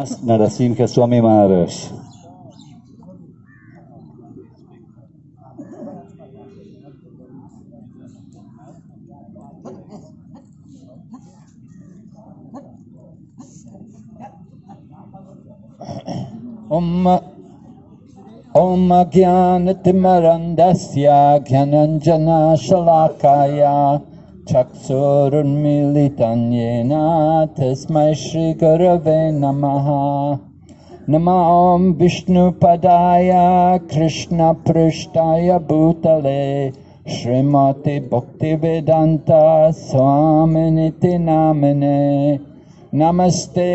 Narasimha Swami Maharaj. ॐ ॐ ज्ञानतिमरन्दस्य ज्ञानञ्जनशलाकाय चक्षुरुन्मीलितं येन तस्मै श्रीगुरवे नमः नमो ॐ विष्णुपदाय कृष्णपृष्ठाय भूतले श्रीमति भक्तिवेदान्त स्वामिनिति नामिने नमस्ते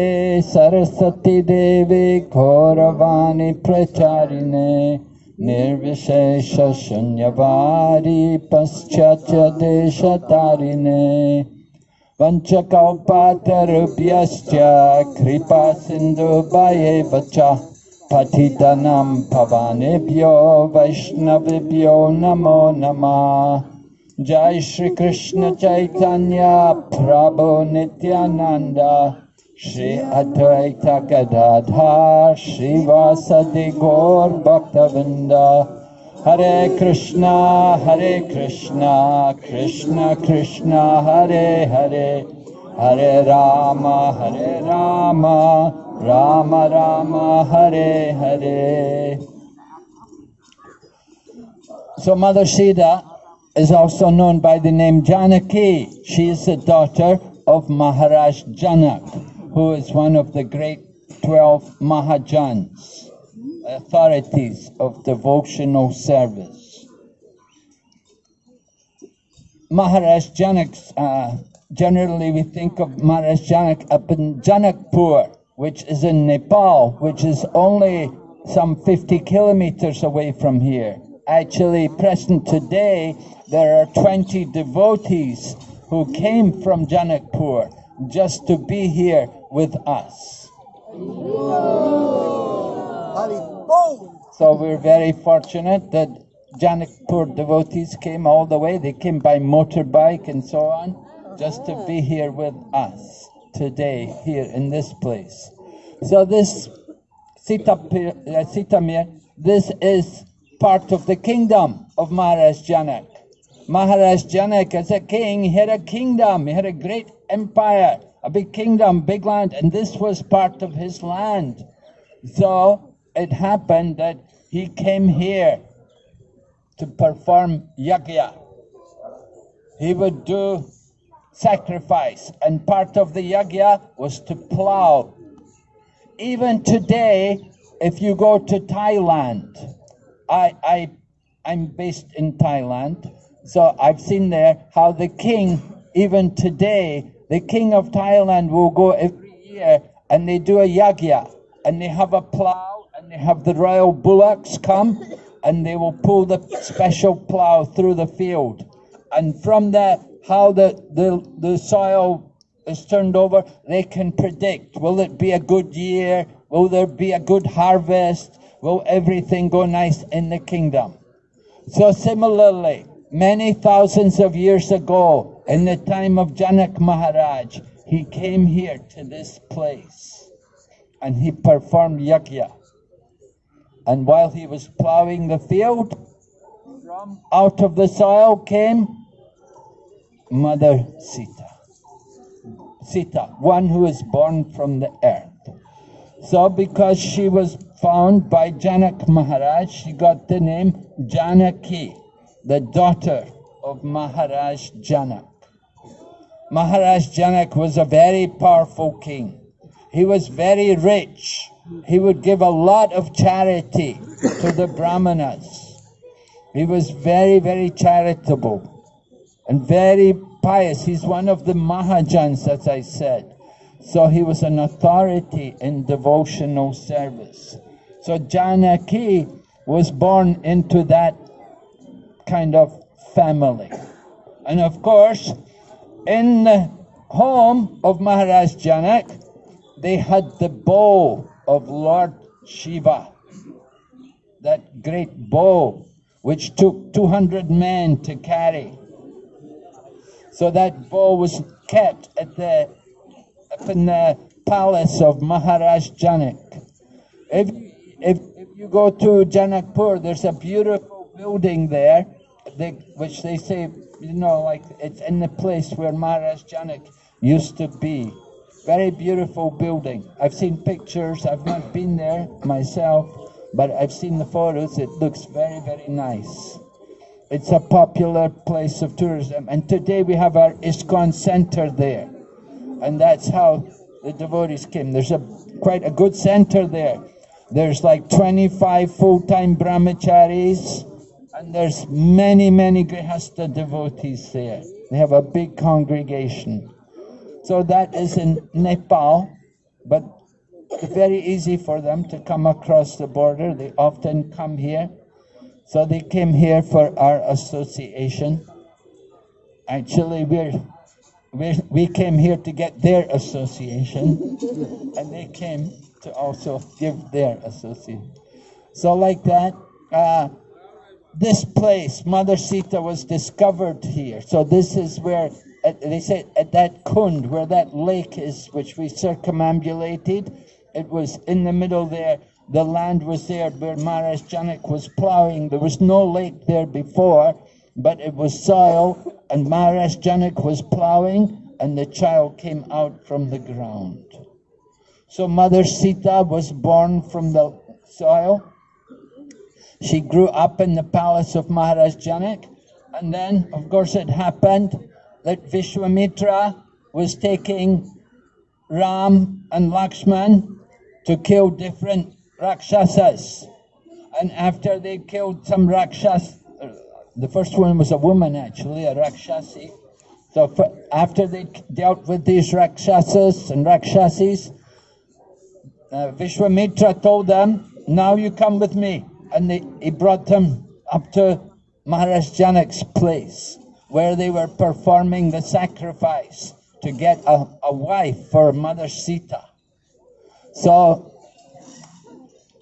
सरस्वती देवी गौरवाणी प्रचारिणे निर्विशेषशून्यवारि पश्चाच देशतारिणे पञ्चकौपातरुभ्यश्च कृपासिन्धुभयेव च पठितनं भवानेभ्यो वैष्णवेभ्यो नमो नमः। जय चैतन्य, प्रभो Nityanand. Shri Advaita Gadadhar Shrivasadi Gaur Bhaktavinda Hare Krishna Hare Krishna Krishna Krishna Hare Hare Hare Rama Hare Rama Rama Rama Hare Hare So Mother Sita is also known by the name Janaki. She is the daughter of Maharaj Janak who is one of the great 12 Mahajans, authorities of devotional service. Maharaj uh, generally we think of Maharaj Janak up in Janakpur, which is in Nepal, which is only some 50 kilometers away from here. Actually, present today, there are 20 devotees who came from Janakpur just to be here with us. So we're very fortunate that Janakpur devotees came all the way. They came by motorbike and so on, just to be here with us today, here in this place. So this uh, Sitamarhi, this is part of the kingdom of Maharaj Janak. Maharaj Janak as a king, he had a kingdom, he had a great empire, a big kingdom, big land, and this was part of his land. So it happened that he came here to perform yajna. He would do sacrifice, and part of the yajna was to plow. Even today, if you go to Thailand, I, I, I'm based in Thailand, so I've seen there how the king, even today, the king of Thailand will go every year and they do a yajna and they have a plow and they have the royal bullocks come and they will pull the special plow through the field. And from that, how the, the, the soil is turned over, they can predict, will it be a good year? Will there be a good harvest? Will everything go nice in the kingdom? So similarly, many thousands of years ago, in the time of Janak Maharaj, he came here to this place and he performed yajna. And while he was plowing the field, from out of the soil came Mother Sita. Sita, one who is born from the earth. So because she was found by Janak Maharaj, she got the name Janaki, the daughter of Maharaj Janak. Maharaj Janak was a very powerful king. He was very rich. He would give a lot of charity to the Brahmanas. He was very, very charitable and very pious. He's one of the Mahajans, as I said. So he was an authority in devotional service. So Janaki was born into that kind of family. And of course, in the home of Maharaj Janak, they had the bow of Lord Shiva, that great bow which took 200 men to carry. So that bow was kept at the up in the palace of Maharaj Janak. If, if, if you go to Janakpur, there's a beautiful building there, they, which they say, you know, like it's in the place where Maharaj Janak used to be. Very beautiful building. I've seen pictures, I've not been there myself, but I've seen the photos. It looks very, very nice. It's a popular place of tourism. And today we have our ISKCON center there. And that's how the devotees came. There's a quite a good center there. There's like 25 full-time brahmacharis, and there's many, many grihasta devotees there. They have a big congregation. So that is in Nepal, but very easy for them to come across the border. They often come here. So they came here for our association. Actually, we're, we're, we came here to get their association, and they came to also give their association. So like that, uh, this place, Mother Sita was discovered here. So this is where, uh, they say at that Kund, where that lake is, which we circumambulated, it was in the middle there. The land was there where Maharaj Janak was plowing. There was no lake there before, but it was soil, and Maharaj Janak was plowing, and the child came out from the ground. So Mother Sita was born from the soil. She grew up in the palace of Maharaj Janak. And then, of course, it happened that Vishwamitra was taking Ram and Lakshman to kill different Rakshasas. And after they killed some Rakshas, the first one was a woman actually, a Rakshasi. So after they dealt with these Rakshasas and Rakshasis, uh, Vishwamitra told them, now you come with me. And he brought them up to Maharaj Janak's place, where they were performing the sacrifice to get a, a wife for Mother Sita. So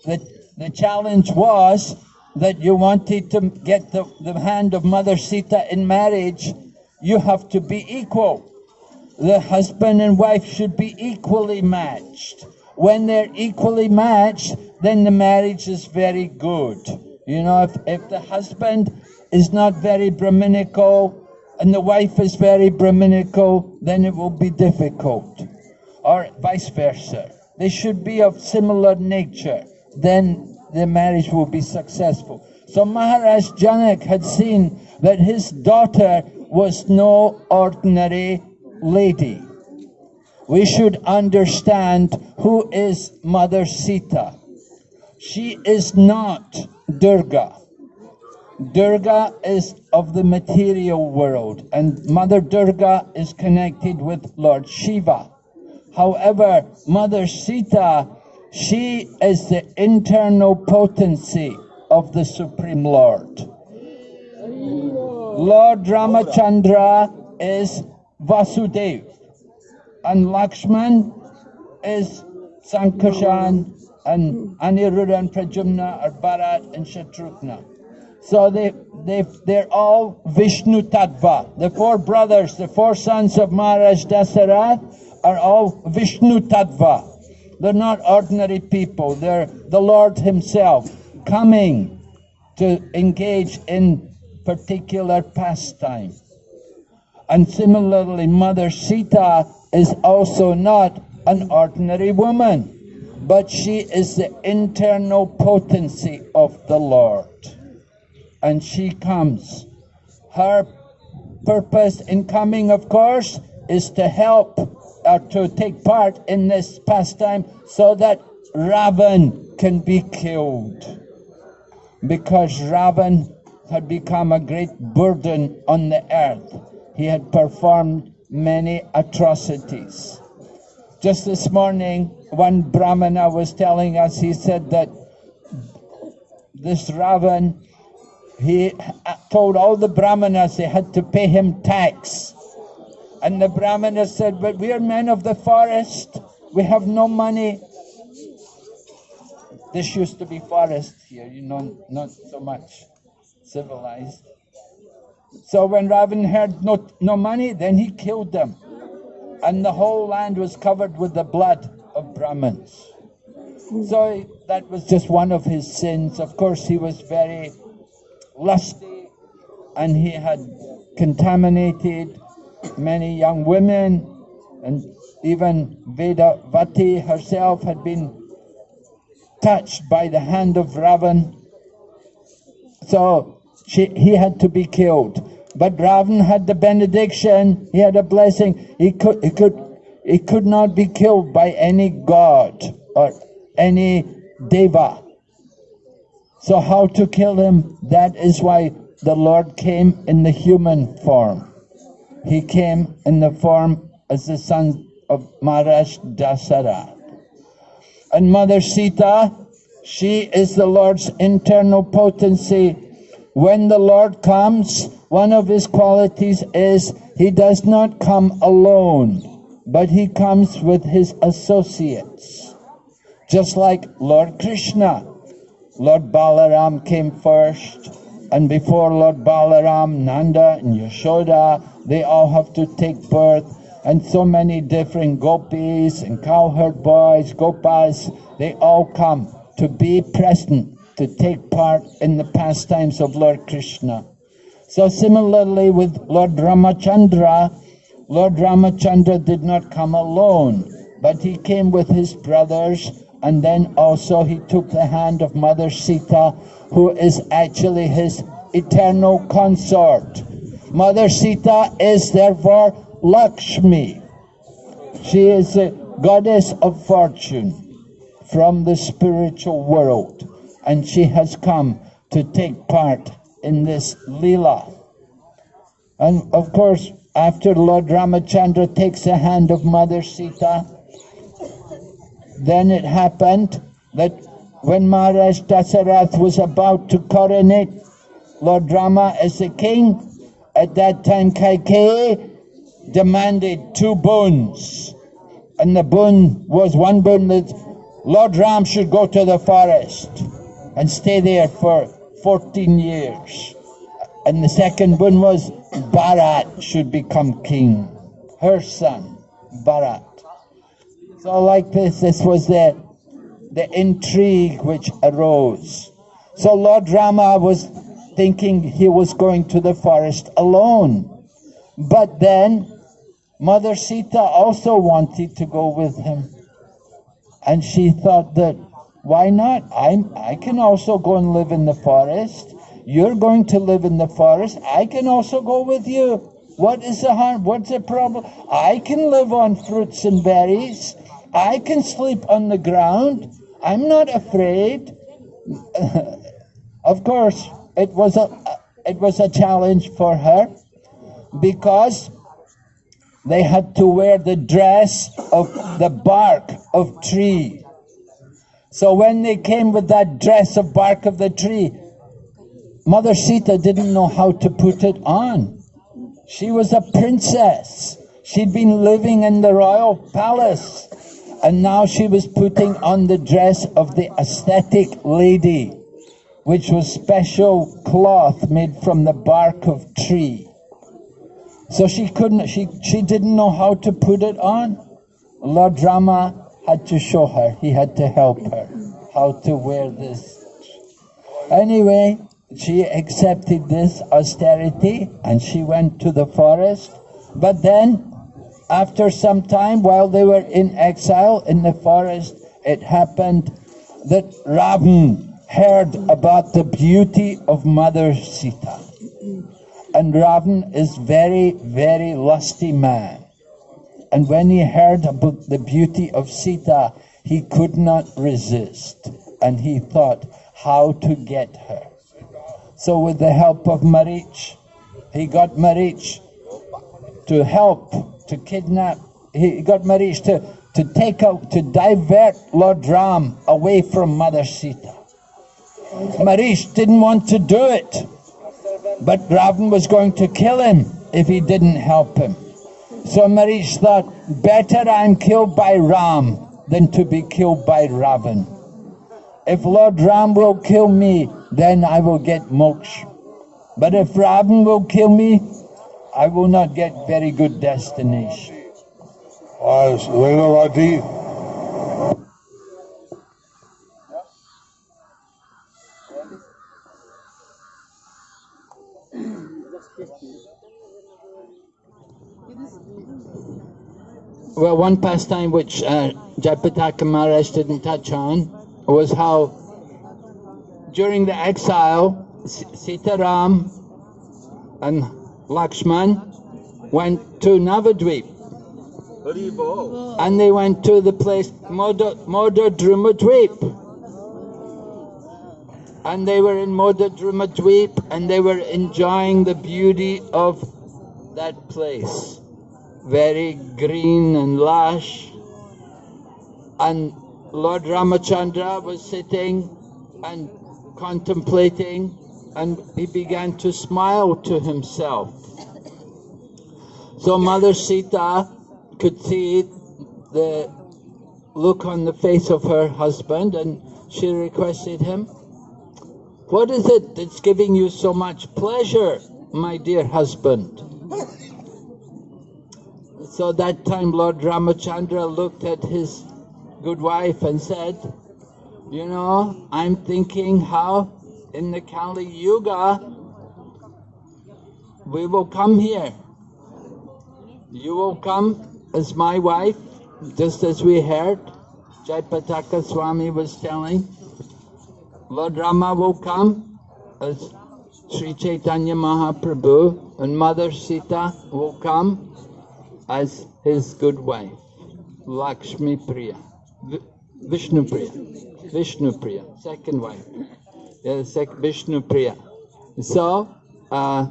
the, the challenge was that you wanted to get the, the hand of Mother Sita in marriage, you have to be equal. The husband and wife should be equally matched when they're equally matched, then the marriage is very good. You know, if, if the husband is not very Brahminical and the wife is very Brahminical, then it will be difficult. Or vice versa. They should be of similar nature. Then the marriage will be successful. So Maharaj Janak had seen that his daughter was no ordinary lady we should understand who is Mother Sita. She is not Durga. Durga is of the material world and Mother Durga is connected with Lord Shiva. However, Mother Sita, she is the internal potency of the Supreme Lord. Lord Ramachandra is Vasudeva and Lakshman is Sankarshan and Aniruddha and Pradyumna are Bharat and Shatrughna. So they, they, they're all Vishnu Tattva. The four brothers, the four sons of Maharaj Dasarath are all Vishnu Tattva. They're not ordinary people. They're the Lord himself coming to engage in particular pastime. And similarly, Mother Sita is also not an ordinary woman, but she is the internal potency of the Lord. And she comes. Her purpose in coming, of course, is to help or to take part in this pastime so that Ravan can be killed. Because Ravan had become a great burden on the earth. He had performed many atrocities. Just this morning, one Brahmana was telling us, he said that this Ravan, he told all the Brahmanas they had to pay him tax. And the Brahmana said, but we are men of the forest, we have no money. This used to be forest here, you know, not so much civilized. So when Ravan heard no, no money, then he killed them. And the whole land was covered with the blood of Brahmins. So that was just one of his sins. Of course, he was very lusty and he had contaminated many young women, and even Veda Vati herself had been touched by the hand of Ravan. So she, he had to be killed. But Ravan had the benediction, he had a blessing. He could, he could, he could not be killed by any god or any deva. So how to kill him? That is why the Lord came in the human form. He came in the form as the son of Maharaj Dasara. And Mother Sita, she is the Lord's internal potency. When the Lord comes, one of his qualities is he does not come alone, but he comes with his associates. Just like Lord Krishna. Lord Balaram came first, and before Lord Balaram, Nanda and Yashoda, they all have to take birth, and so many different gopis and cowherd boys, gopas, they all come to be present, to take part in the pastimes of Lord Krishna. So similarly with Lord Ramachandra, Lord Ramachandra did not come alone, but he came with his brothers, and then also he took the hand of Mother Sita, who is actually his eternal consort. Mother Sita is therefore Lakshmi. She is a goddess of fortune from the spiritual world, and she has come to take part in this Leela. And of course, after Lord Ramachandra takes the hand of Mother Sita, then it happened that when Maharaj Dasarath was about to coronate Lord Rama as the king, at that time Kaikeyi demanded two boons. And the boon was one boon that Lord Ram should go to the forest and stay there for 14 years. And the second boon was Bharat should become king, her son, Bharat. So like this, this was the, the intrigue which arose. So Lord Rama was thinking he was going to the forest alone. But then Mother Sita also wanted to go with him. And she thought that, why not? I'm, I can also go and live in the forest. You're going to live in the forest. I can also go with you. What is the harm? What's the problem? I can live on fruits and berries. I can sleep on the ground. I'm not afraid. of course, it was a it was a challenge for her because they had to wear the dress of the bark of tree. So when they came with that dress of bark of the tree, Mother Sita didn't know how to put it on. She was a princess. She'd been living in the royal palace. And now she was putting on the dress of the ascetic lady, which was special cloth made from the bark of tree. So she couldn't, she, she didn't know how to put it on. Lord Rama had to show her, he had to help her how to wear this. Anyway, she accepted this austerity and she went to the forest. But then, after some time, while they were in exile in the forest, it happened that Ravan heard about the beauty of Mother Sita. And Ravan is very, very lusty man. And when he heard about the beauty of Sita, he could not resist. And he thought how to get her. So with the help of Marich, he got Marich to help, to kidnap, he got Marich to, to take out, to divert Lord Ram away from Mother Sita. Marich didn't want to do it, but Ravan was going to kill him if he didn't help him. Somebody thought, better I'm killed by Ram than to be killed by Ravan. If Lord Ram will kill me, then I will get moksha. But if Ravan will kill me, I will not get very good destination. Well, one pastime which uh, Jayapataka Maharaj didn't touch on was how during the exile, Sitaram and Lakshman went to Navadvip. And they went to the place Moda, Modadrumadvip. And they were in Modadrumadvip and they were enjoying the beauty of that place. Very green and lush. And Lord Ramachandra was sitting and contemplating and he began to smile to himself. So Mother Sita could see the look on the face of her husband and she requested him, What is it that's giving you so much pleasure, my dear husband? So that time Lord Ramachandra looked at his good wife and said, You know, I'm thinking how in the Kali Yuga we will come here. You will come as my wife, just as we heard. Jayapataka Swami was telling. Lord Rama will come as Sri Chaitanya Mahaprabhu, and Mother Sita will come as his good wife, Lakshmi Priya, Vi- Vishnu Priya, Vishnu Priya, second wife, yeah, sec- Vishnu Priya. So, uh,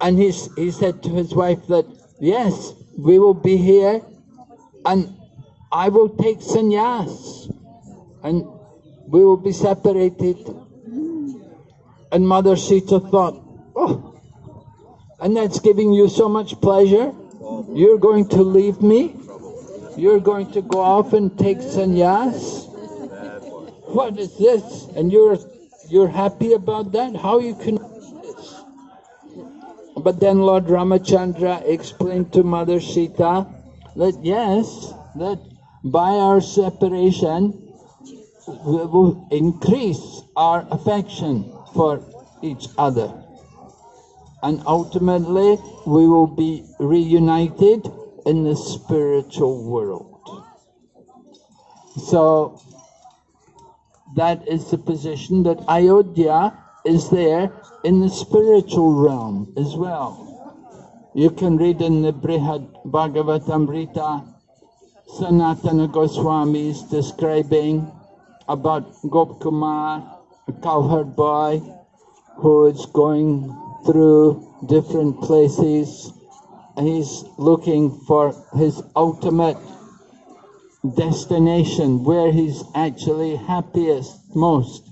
and he's, he said to his wife that, yes, we will be here and I will take sannyas and we will be separated. And Mother Sita thought, oh, and that's giving you so much pleasure? You're going to leave me? You're going to go off and take sannyas? What is this? And you're you're happy about that? How you can? But then Lord Ramachandra explained to Mother Sita that yes, that by our separation we will increase our affection for each other and ultimately we will be reunited in the spiritual world. So that is the position that Ayodhya is there in the spiritual realm as well. You can read in the Brihad Bhagavatamrita Sanatana is describing about Gopkumar, a cowherd boy who is going through different places he's looking for his ultimate destination where he's actually happiest most.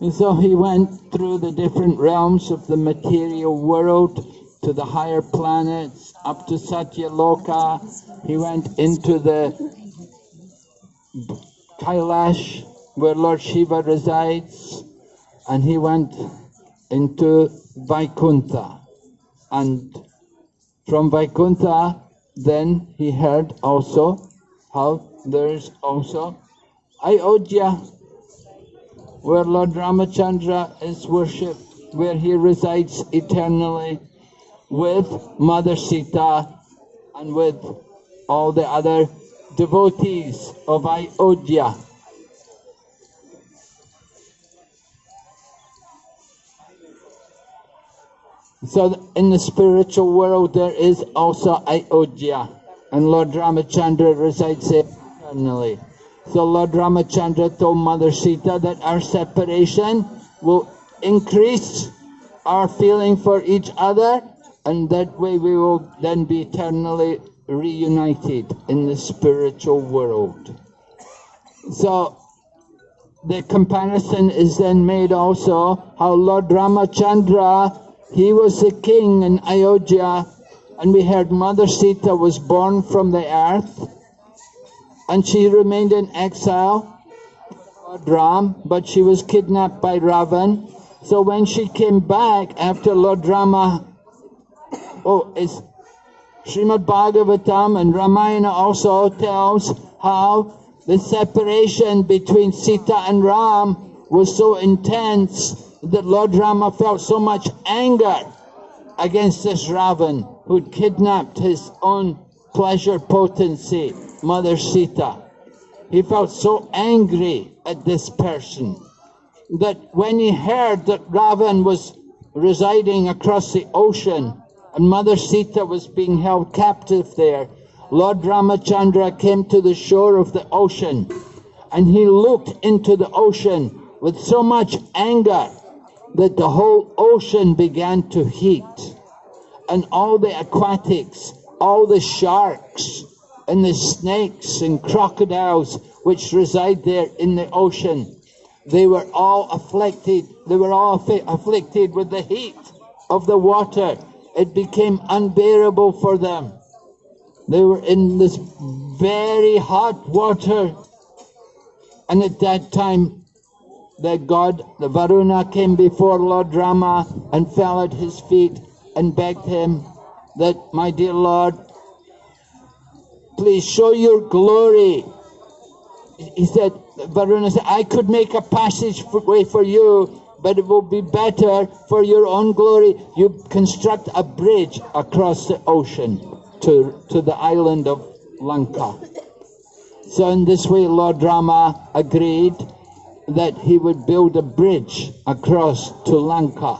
And so he went through the different realms of the material world to the higher planets, up to Satyaloka. He went into the Kailash, where Lord Shiva resides, and he went into Vaikuntha. And from Vaikuntha, then he heard also how there's also Ayodhya, where Lord Ramachandra is worshipped, where he resides eternally with Mother Sita and with all the other devotees of Ayodhya. So in the spiritual world there is also Ayodhya and Lord Ramachandra resides there eternally. So Lord Ramachandra told Mother Sita that our separation will increase our feeling for each other and that way we will then be eternally reunited in the spiritual world. So the comparison is then made also how Lord Ramachandra, he was the king in Ayodhya and we heard Mother Sita was born from the earth and she remained in exile, Ram, but she was kidnapped by Ravan. So when she came back after Lord Rama, oh, it's Srimad Bhagavatam and Ramayana also tells how the separation between Sita and Ram was so intense that Lord Rama felt so much anger against this Ravan who'd kidnapped his own pleasure potency, Mother Sita. He felt so angry at this person that when he heard that Ravan was residing across the ocean and Mother Sita was being held captive there, Lord Ramachandra came to the shore of the ocean and he looked into the ocean with so much anger that the whole ocean began to heat and all the aquatics, all the sharks and the snakes and crocodiles which reside there in the ocean, they were all afflicted, they were all afflicted with the heat of the water. It became unbearable for them. They were in this very hot water. And at that time, the god, the Varuna, came before Lord Rama and fell at his feet and begged him that, my dear Lord, please show your glory. He said, Varuna said, I could make a passageway for you, but it will be better for your own glory. You construct a bridge across the ocean to, to the island of Lanka. So in this way, Lord Rama agreed that he would build a bridge across to Lanka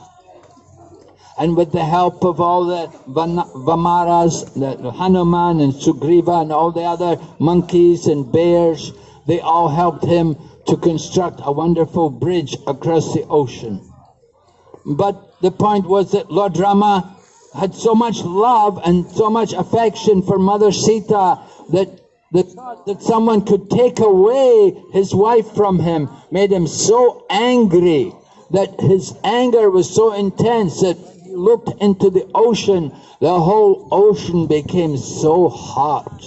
and with the help of all the Vanaras, the Hanuman and Sugriva and all the other monkeys and bears, they all helped him to construct a wonderful bridge across the ocean. But the point was that Lord Rama had so much love and so much affection for Mother Sita that that, that someone could take away his wife from him made him so angry that his anger was so intense that he looked into the ocean, the whole ocean became so hot.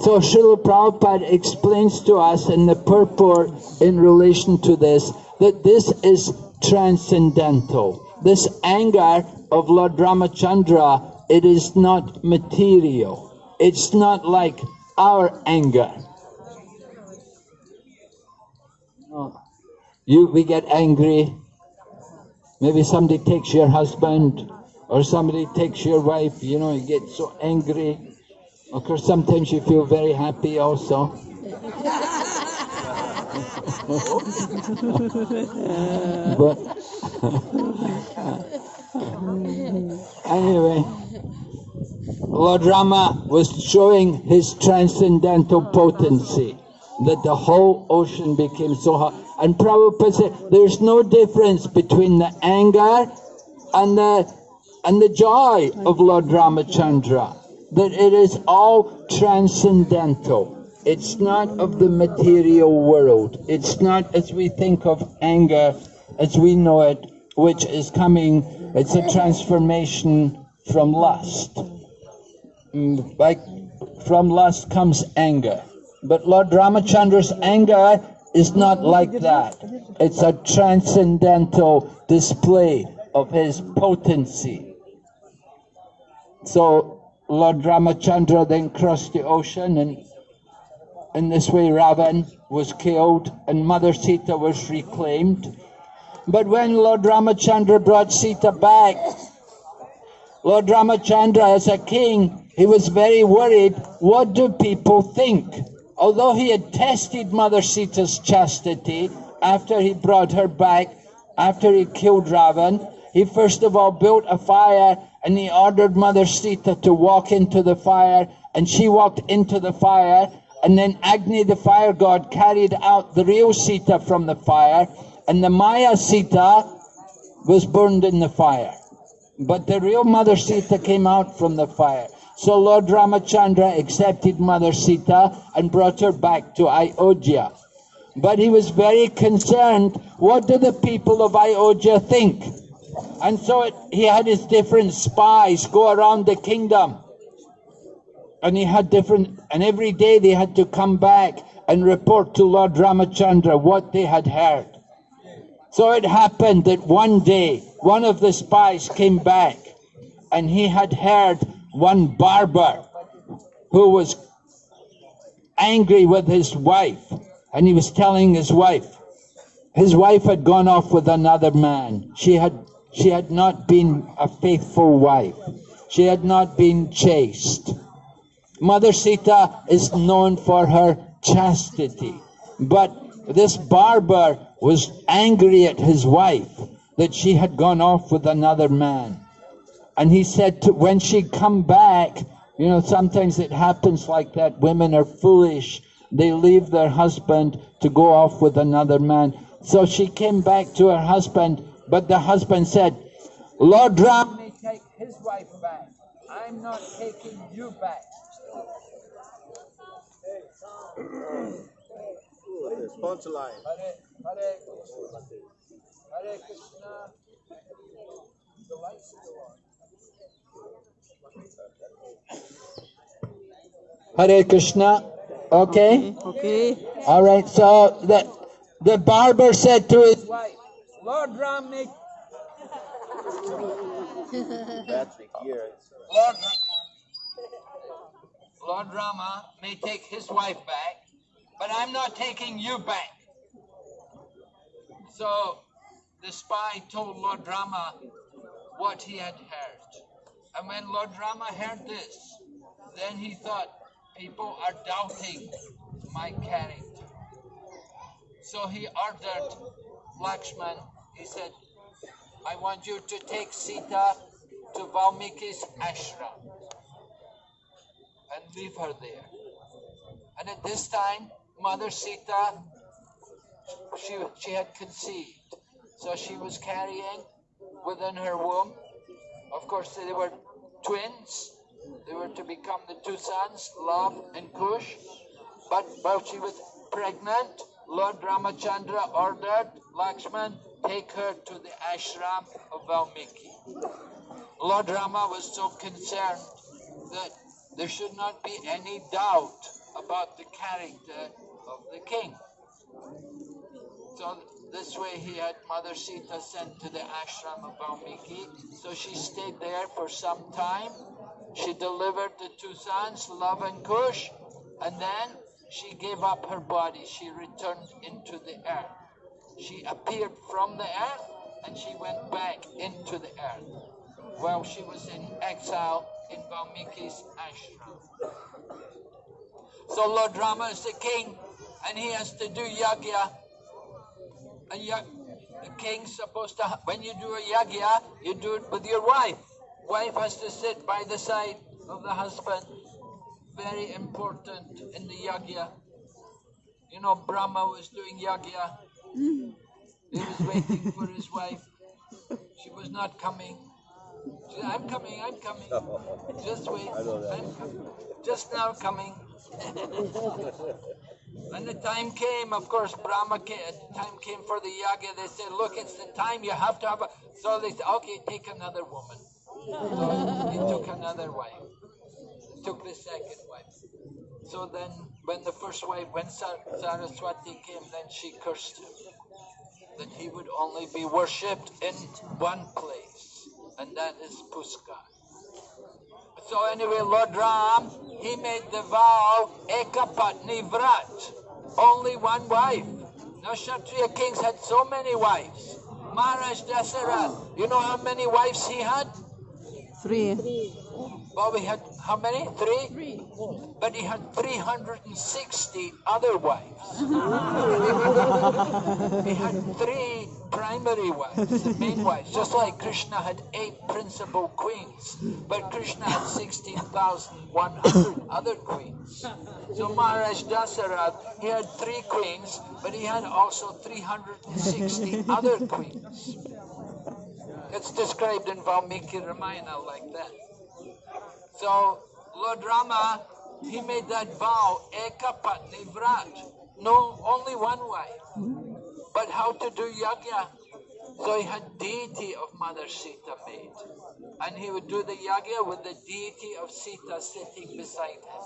So Srila Prabhupada explains to us in the purport in relation to this, that this is transcendental. This anger of Lord Ramachandra, it is not material. It's not like our anger. You, we get angry Maybe somebody takes your husband or somebody takes your wife, you know, you get so angry. Of course, sometimes you feel very happy also. but anyway, Lord Rama was showing his transcendental oh, potency that the whole ocean became so hot. And Prabhupada said, there's no difference between the anger and the, and the joy of Lord Ramachandra. That it is all transcendental. It's not of the material world. It's not as we think of anger as we know it, which is coming, it's a transformation from lust. Mm, like from lust comes anger. But Lord Ramachandra's anger is not like that. It's a transcendental display of his potency. So Lord Ramachandra then crossed the ocean and in this way Ravan was killed and Mother Sita was reclaimed. But when Lord Ramachandra brought Sita back, Lord Ramachandra as a king, he was very worried, what do people think? Although he had tested Mother Sita's chastity after he brought her back, after he killed Ravan, he first of all built a fire and he ordered Mother Sita to walk into the fire and she walked into the fire and then Agni the fire god carried out the real Sita from the fire and the Maya Sita was burned in the fire. But the real Mother Sita came out from the fire. So Lord Ramachandra accepted Mother Sita and brought her back to Ayodhya. But he was very concerned, what do the people of Ayodhya think? And so it, he had his different spies go around the kingdom. And he had different, and every day they had to come back and report to Lord Ramachandra what they had heard. So it happened that one day, one of the spies came back and he had heard one barber who was angry with his wife and he was telling his wife his wife had gone off with another man. She had, she had not been a faithful wife. She had not been chaste. Mother Sita is known for her chastity. But this barber was angry at his wife that she had gone off with another man. And he said to, when she'd come back, you know, sometimes it happens like that. Women are foolish. They leave their husband to go off with another man. So she came back to her husband, but the husband said, Lord Ram take his wife back. I'm not taking you back. Hare, Krishna. The lights on. Hare Krishna. Okay. Mm-hmm. Okay. All right. So the the barber said to his wife, "Lord Ram, make Battery gear. Lord, Lord Rama may take his wife back, but I'm not taking you back. So the spy told Lord Rama what he had heard. And when Lord Rama heard this, then he thought, people are doubting my character. So he ordered Lakshman, he said, I want you to take Sita to Valmiki's ashram and leave her there. And at this time, Mother Sita, she, she had conceived. So she was carrying within her womb. Of course, they were twins. They were to become the two sons, Love and Kush. But while she was pregnant, Lord Ramachandra ordered Lakshman take her to the ashram of Valmiki. Lord Rama was so concerned that there should not be any doubt about the character of the king. So this way he had Mother Sita sent to the ashram of Valmiki. So she stayed there for some time. She delivered the two sons, Love and Kush, and then she gave up her body. She returned into the earth. She appeared from the earth and she went back into the earth while she was in exile in Valmiki's ashram. So Lord Rama is the king and he has to do yagya. And ya- the king's supposed to, when you do a yagya, you do it with your wife. Wife has to sit by the side of the husband. Very important in the yagya. You know, Brahma was doing yagya. Mm. He was waiting for his wife. She was not coming. I'm coming, I'm coming. Just wait. I'm coming. Just now coming. when the time came, of course, Brahma came, time came for the yagya. They said, look, it's the time you have to have a... So they said, okay, take another woman. So he took another wife. Took the second wife. So then, when the first wife, when Sar- Saraswati came, then she cursed him that he would only be worshipped in one place, and that is Pushkar. So anyway, Lord Ram, he made the vow, Ekapatni Vrat, only one wife. Now Kshatriya kings had so many wives. Maharaj Dasarath, you know how many wives he had? Three. Well, we had how many? Three? But he had 360 other wives. he had three primary wives, the main wives, just like Krishna had eight principal queens, but Krishna had 16,100 other queens. So Maharaj Dasarath, he had three queens, but he had also 360 other queens. It's described in Valmiki Ramayana like that. So Lord Rama, he made that vow, Eka Patni Vrat. No, only one wife. But how to do yagya? So he had deity of Mother Sita made. And he would do the yagya with the deity of Sita sitting beside him.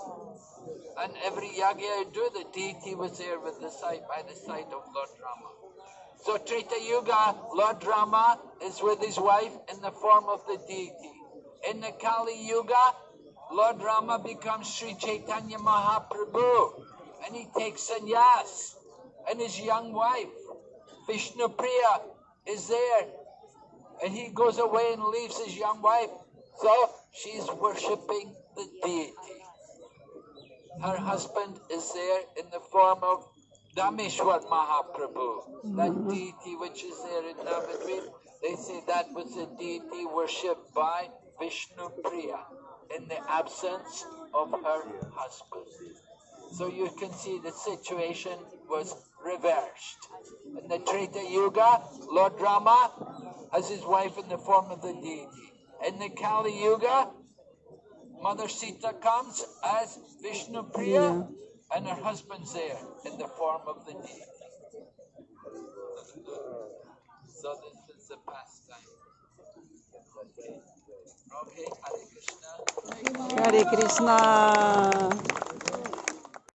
And every yagya he'd do, the deity was there with the side by the side of Lord Rama. So Treta Yuga, Lord Rama is with his wife in the form of the deity. In the Kali Yuga, Lord Rama becomes Sri Chaitanya Mahaprabhu and he takes sannyas and his young wife, Vishnu Priya is there, and he goes away and leaves his young wife. So she's worshipping the deity. Her husband is there in the form of Dhameshwar Mahaprabhu, that mm-hmm. deity which is there in Navadvip. They say that was the deity worshipped by Vishnu Priya in the absence of her husband. So you can see the situation was reversed. In the Treta Yuga, Lord Rama has his wife in the form of the deity. In the Kali Yuga, Mother Sita comes as Vishnu Priya Yeah. and her husband's there in the form of the deity. So this is the pastime. Okay, okay Hare Krishna. Hare Krishna.